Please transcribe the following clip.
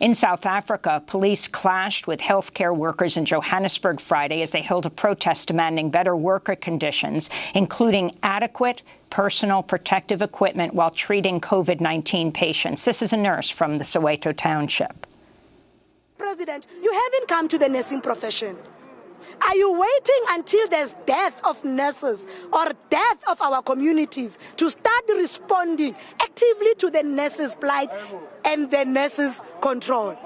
In South Africa, police clashed with healthcare workers in Johannesburg Friday as they held a protest demanding better worker conditions, including adequate personal protective equipment while treating COVID-19 patients. This is a nurse from the Soweto Township. President, you haven't come to the nursing profession. Are you waiting until there's death of nurses or death of our communities to start responding actively to the nurses' plight and the nurses' control?